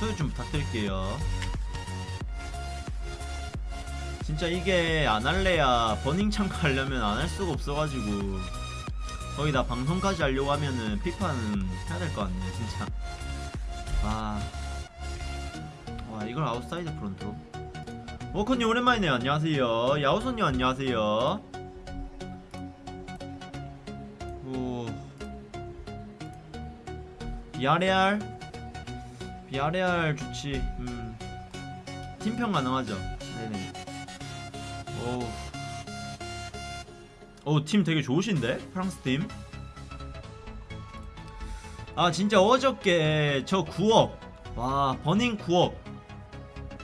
소유 좀 부탁드릴게요. 진짜 이게 안 할래야 burning 참가하려면 안 할 수가 없어가지고 거기다 방송까지 하려고 하면은 피파는 해야 될 것 같네 진짜. 와, 와 이걸 아웃사이드 프론트로 워커님 오랜만이네요 안녕하세요. 야오손님 안녕하세요. 오. 비아레알 비아레알 좋지 음 팀평 가능하죠? 네네. 오팀 되게 좋으신데? 프랑스 팀? 아 진짜 어저께 저 9억 와 버닝 9억.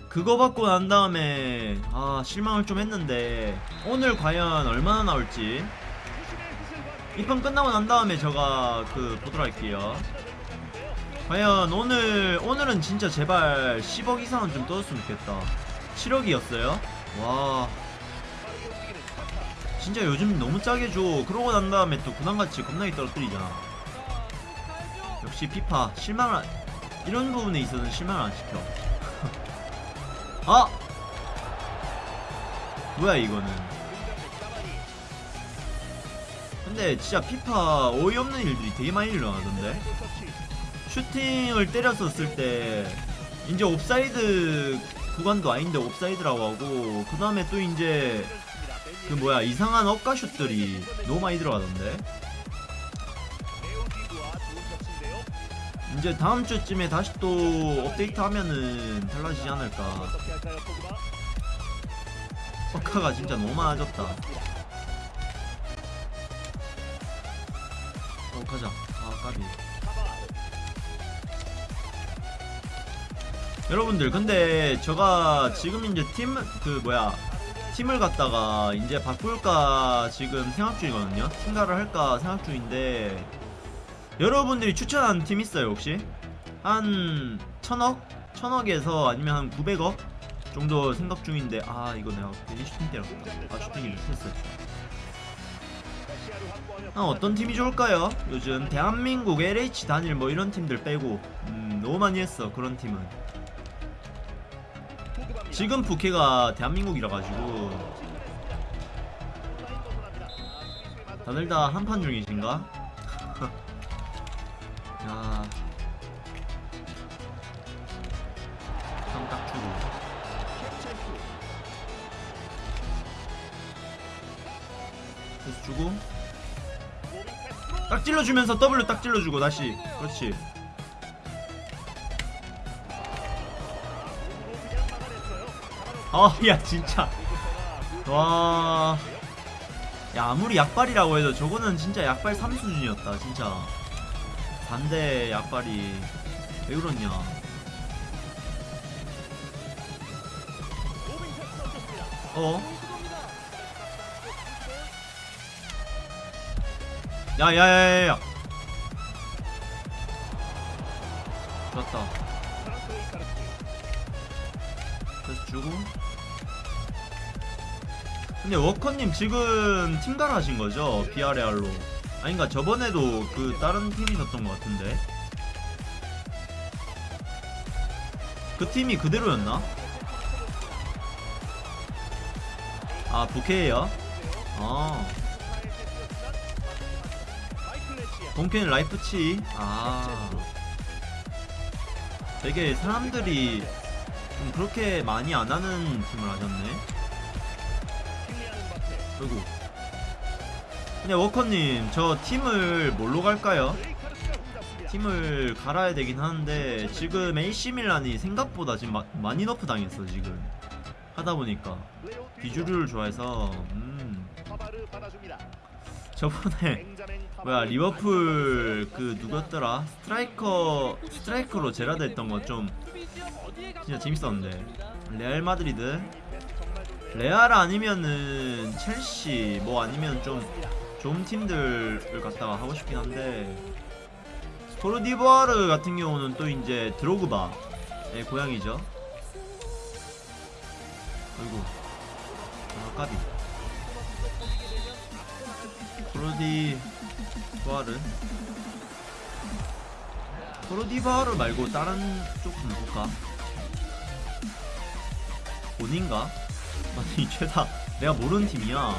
그거 받고 난 다음에 아 실망을 좀 했는데 오늘 과연 얼마나 나올지. 이판 끝나고 난 다음에 제가 그 보도록 할게요 과연 오늘 오늘은 진짜 제발 10억 이상은 좀 떠줬으면 좋겠다. 7억이었어요? 와. 진짜 요즘 너무 짜게 줘. 그러고 난 다음에 또 군함같이 겁나게 떨어뜨리잖아. 역시 피파 실망을 안, 이런 부분에 있어서는 실망을 안 시켜. 아! 뭐야 이거는. 근데 진짜 피파 어이없는 일들이 되게 많이 일어나던데 슈팅을 때렸었을 때 이제 옵사이드 구간도 아닌데 옵사이드라고 하고 그 다음에 또 이제 그 뭐야 이상한 억까 슛들이 너무 많이 들어가던데. 이제 다음 주쯤에 다시 또 업데이트 하면은 달라지지 않을까. 엇가가 진짜 너무 많아졌다. 어 가자. 아 까비 여러분들 근데 제가 지금 이제 팀 그 뭐야 팀을 갖다가 이제 바꿀까 지금 생각 중이거든요 팀가를 할까 생각 중인데 여러분들이 추천하는 팀 있어요 혹시? 한 천억? 천억에서 아니면 한 900억 정도 생각 중인데 아 이거 내가 괜히 슈팅 때렸다 아 슈팅이 못했어 아 어떤 팀이 좋을까요? 요즘 대한민국 LH 단일 뭐 이런 팀들 빼고 음 너무 많이 했어 그런 팀은 지금 부캐가 대한민국이라 가지고 다들 다 한판 중이신가? 야. 삼딱 주고. 그래서 주고. 딱 찔러주면서 W 딱 찔러주고 다시. 그렇지. 아, 야 진짜. 와. 야 아무리 약발이라고 해도 저거는 진짜 약발 3수준이었다 진짜. 반대 약발이 왜 그렇냐 어? 야야야야야 좋았다 그래서 주고. 근데 워커님 지금 팀갈 하신 거죠? 비아레알로. 아닌가? 저번에도 그 다른 팀이셨던 것 같은데. 그 팀이 그대로였나? 아 부캐예요? 아 본캐는 라이프치. 아. 되게 사람들이 좀 그렇게 많이 안 하는 팀을 하셨네. 아이고. 근데 워커님 저 팀을 뭘로 갈까요? 팀을 갈아야 되긴 하는데 지금 AC밀란이 생각보다 지금 마, 많이 nerf 당했어 지금. 하다 보니까. 비주류를 좋아해서 음 저번에 뭐야 리버풀 그 누구였더라? 스트라이커 스트라이커로 제라드 했던 거 좀 진짜 재밌었는데. 레알 마드리드? 레알 아니면은 첼시 뭐 아니면 좀 좋은 팀들을 갖다가 하고 싶긴 한데. 코트디부아르 같은 경우는 또 이제 드로그바의 고향이죠. 아이고 아 까비 코트디부아르 프로디바르 말고 다른 쪽좀 볼까? 본인가? 아니 죄다 내가 모르는 팀이야.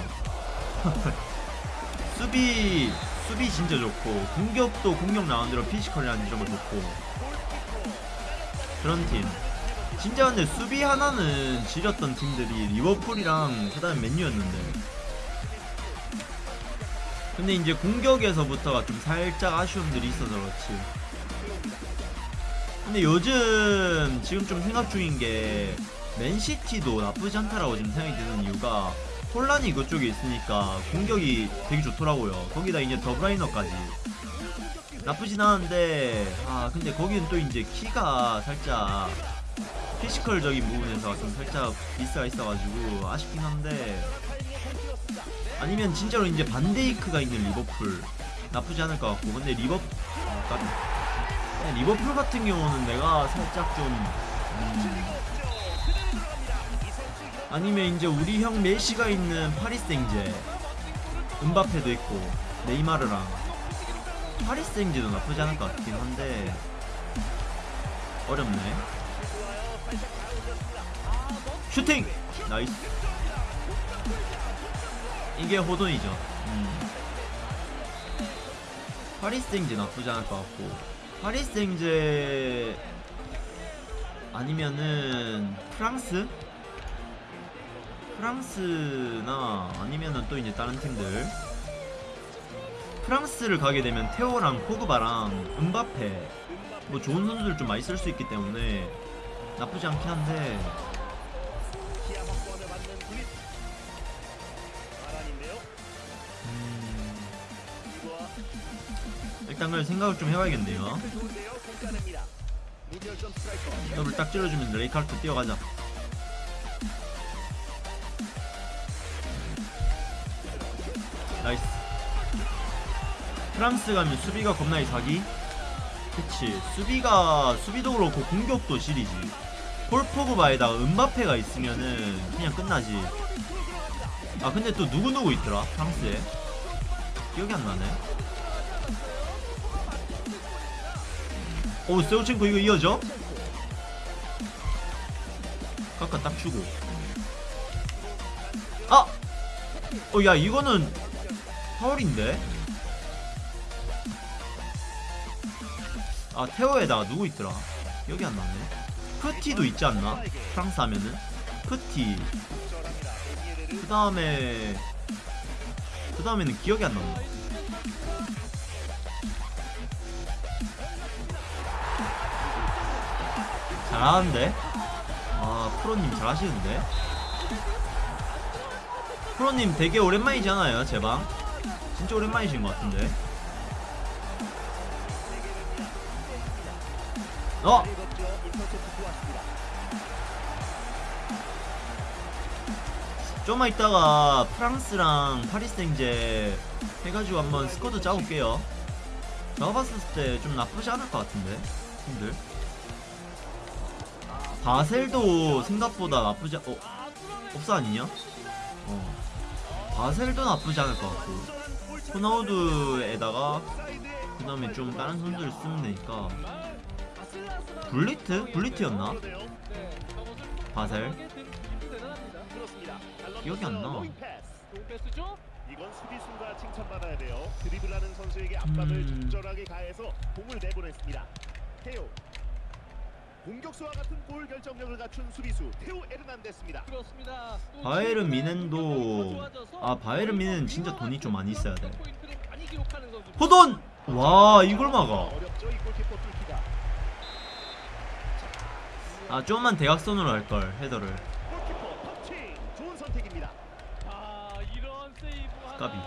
수비 수비 진짜 좋고 공격도 공격 라운드로 피지컬이라는 점을 좋고. 그런 팀. 진짜 근데 수비 하나는 지렸던 팀들이 리버풀이랑 그 다음에 맨유였는데 근데 이제 공격에서부터가 좀 살짝 아쉬움들이 있어서 그렇지. 근데 요즘 지금 좀 생각 중인 게 맨시티도 나쁘지 않다라고 지금 생각이 드는 이유가 홀란이 그쪽에 있으니까 공격이 되게 좋더라고요. 거기다 이제 더브라위너까지. 나쁘진 않은데 아 근데 거기는 또 이제 키가 살짝 피지컬적인 부분에서 좀 살짝 미스가 있어가지고 아쉽긴 한데 아니면 진짜로 이제 반데이크가 있는 리버풀 나쁘지 않을 것 같고 근데 리버 아. 네, 리버풀 같은 경우는 내가 살짝 좀 음, 아니면 이제 우리 형 메시가 있는 파리 생제 음바페도 있고 네이마르랑. 파리 생제도 나쁘지 않을 것 같긴 한데 어렵네. 슈팅! nice 이게 호돈이죠. 음. 파리 생제 나쁘지 않을 것 같고 파리 생제 아니면은 프랑스? 프랑스나 아니면은 또 이제 다른 팀들. 프랑스를 가게 되면 테오랑 포그바랑 음바페 뭐 좋은 선수들 좀 많이 쓸 수 있기 때문에 나쁘지 않긴 한데 일단 그걸 생각을 좀 해봐야겠네요. 더블 딱 찔러주면 레이카르트 뛰어가자. nice. 프랑스 가면 수비가 겁나 이사기? 그치. 수비가 수비도 그렇고 공격도 지리지 폴 포그바에다가 은바페가 있으면은 그냥 끝나지. 아 근데 또 누구누구 있더라? 프랑스에? 기억이 안 나네 오 세우첸코 이거 이어져? 깎아 딱 주고 아! 어 야 이거는 파울인데? 아 테오에다가 누구 있더라 여기 안 나네 프티도 있지 않나? 프랑스 하면은 프티 그 다음에 그 다음에는 기억이 안 나네 잘하는데? 아 프로님 잘하시는데? 프로님 되게 오랜만이잖아요 제방 진짜 오랜만이신 것 같은데 어! 좀만 있다가 프랑스랑 파리 생제 해가지고 한번 스쿼드 짜볼게요 제가 봤을 때 좀 나쁘지 않을 것 같은데 팀들 바셀도 생각보다 나쁘지 않... 어? 없어 아니냐? 어 바셀도 나쁘지 않을 것 같고 호나우드에다가 그 다음에 좀 다른 선수를 쓰면 되니까 블리트? 블리트였나? 바셀? 기억이 안 나. 이건 수비수가 칭찬받아야 돼요. 드리블하는 선수에게 압박을 음. 적절하게 가해서 공을 내보냈습니다. 테오. 공격수와 같은 골 결정력을 갖춘 수비수 테오 에르난데스입니다. 그렇습니다. 또 바이에른 미넨도 아 바이에른 미넨 진짜 돈이 좀 많이 있어야 돼. 호돈! 와 이걸 막아. 아 좀만 대각선으로 할걸 헤더를. 아 이런 세이브 까비.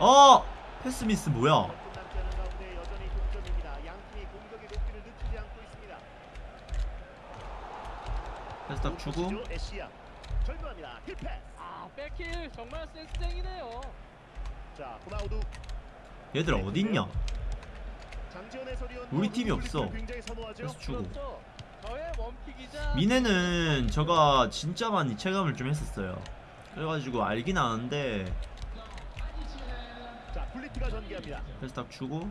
어! 패스 미스 뭐야 몇분 남지 않은 가운데 여전히 동점입니다. 양 팀이 공격의 높이를 늦추지 않고 있습니다. 패스 딱 주고. 절묘합니다. heel pass. 아 back heel 정말 센스쟁이네요. 자, 호나우두 얘들 어딨냐 우리 팀이 없어. 굉장히 선호하죠. 패스 주고 그렇죠. 저의 one pick이자 미네는 저가 진짜 많이 체감을 좀 했었어요 그래가지고 알긴 아는데 자, 굴리트가 전개합니다. 패스 딱 주고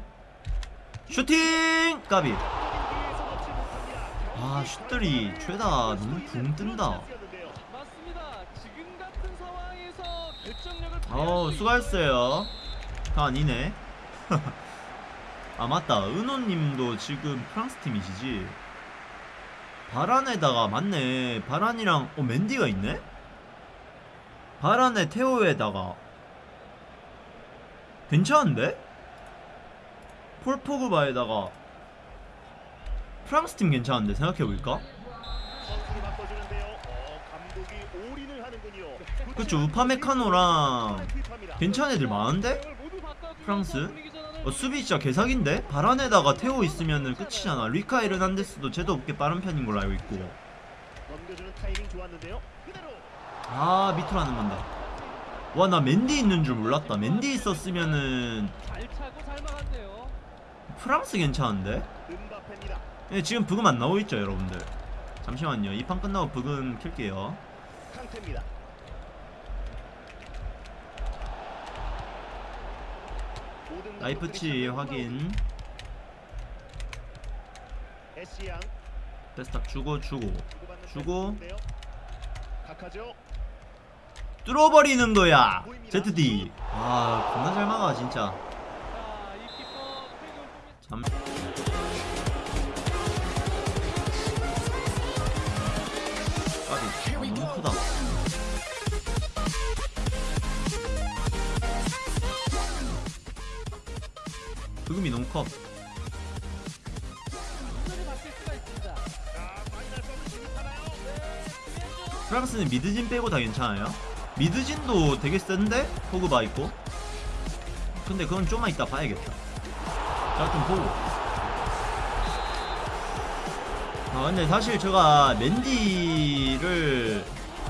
슈팅 까비 아 슛들이 죄다 너무 붕 뜬다. 맞습니다. 지금 같은 상황에서 결정력을 발휘할 어우 수 수고하셨어요. 다 아니네. 아 맞다. 은호님도 지금 프랑스 팀이시지? 바란에다가 맞네. 바란이랑 어 멘디가 있네? 바란에 테오에다가. 괜찮은데? 폴 포그바에다가 프랑스 팀 괜찮은데 생각해볼까? 그쵸 우파메카노랑 괜찮은 애들 많은데? 프랑스? 어, 수비 진짜 개사기인데? 바란에다가 테오 있으면은 끝이잖아 뤼카 에르난데스도 쟤도 없게 빠른 편인 걸로 알고 있고 아 밑으로 안 넘는다 와나 맨디 있는 줄 몰랐다 맨디 있었으면은. 프랑스 괜찮은데? 예, 지금 브금 안 나오고 있죠 여러분들. 잠시만요. 이 판 끝나고 브금. 모든 라이프치 확인. 패스탁 주고 주고. 주고. 뚫어버리는 거야. ZD 아 겁나 잘 막아 진짜. 자, 이 브금이 너무 커? 프랑스는 미드진 빼고 다 괜찮아요. 미드진도 되게 센데? 포그바 있고. 근데 그건 좀만 이따 봐야겠다. 자 좀 보고. 아 근데 사실 제가 맨디를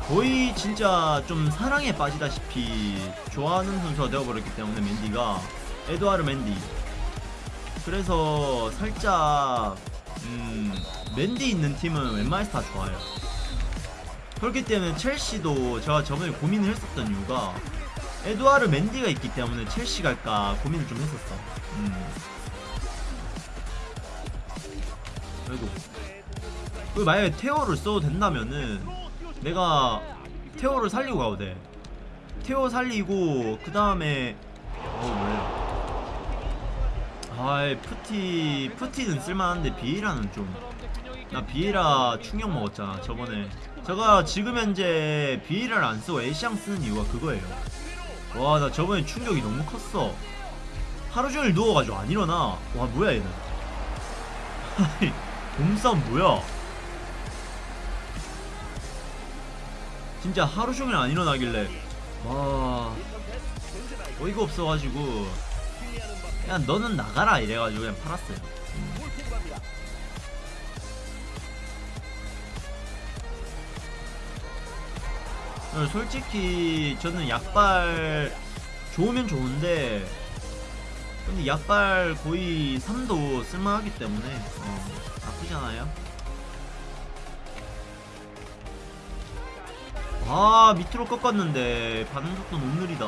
거의 진짜 좀 사랑에 빠지다시피 좋아하는 선수가 되어버렸기 때문에 맨디가 에드와르 맨디 그래서 살짝 음 맨디 있는 팀은 웬만해서 다 좋아요. 그렇기 때문에 첼시도 제가 저번에 고민을 했었던 이유가 에드와르 맨디가 있기 때문에 첼시 갈까 고민을 좀 했었어 음. 그리고 그 만약에 테오를 써도 된다면은 내가 테오를 살리고 가도 돼. 테오 살리고 그 다음에 어 아이 프티 프티는 쓸만한데 비에라는 좀. 나 비에라 충격 먹었잖아 저번에. 제가 지금 현재 비에라를 안 쓰고 에시앙 쓰는 이유가 그거예요. 와 나 저번에 충격이 너무 컸어. 하루 종일 누워가지고 안 일어나. 와 뭐야 얘는. 아니 몸싸움 뭐야? 진짜 하루 종일 안 일어나길래. 와 어이가 없어가지고 그냥 너는 나가라 이래가지고 그냥 팔았어요. 어, 솔직히 저는 약발 좋으면 좋은데 근데 약발 거의 3도 쓸만하기 때문에 어, 나쁘잖아요. 아 밑으로 꺾었는데 반응 속도 너무 느리다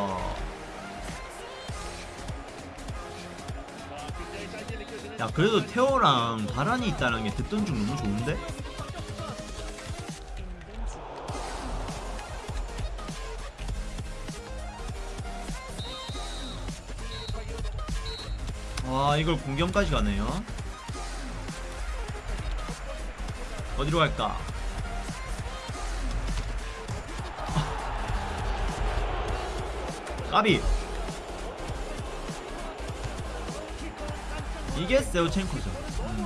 야 그래도 테오랑 바란이 있다는 게 듣던 중 너무 좋은데? 와 이걸 공격까지 가네요 어디로 갈까? 까비 이게 세우첸코죠 음.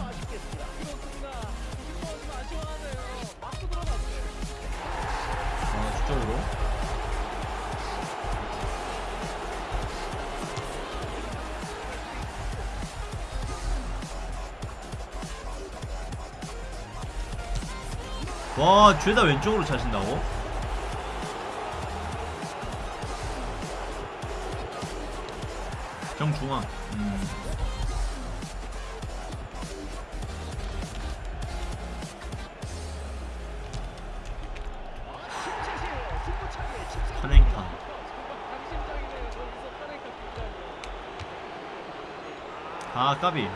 아 주적으로 와 죄다 왼쪽으로 차신다고? 정중앙 음. 니다.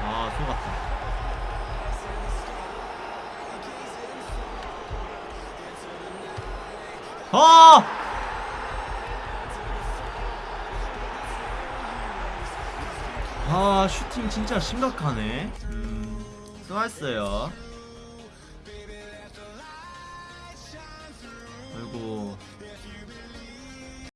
아 속았다 아! 아 슈팅 진짜 심각하네 음 수고했어요 아이고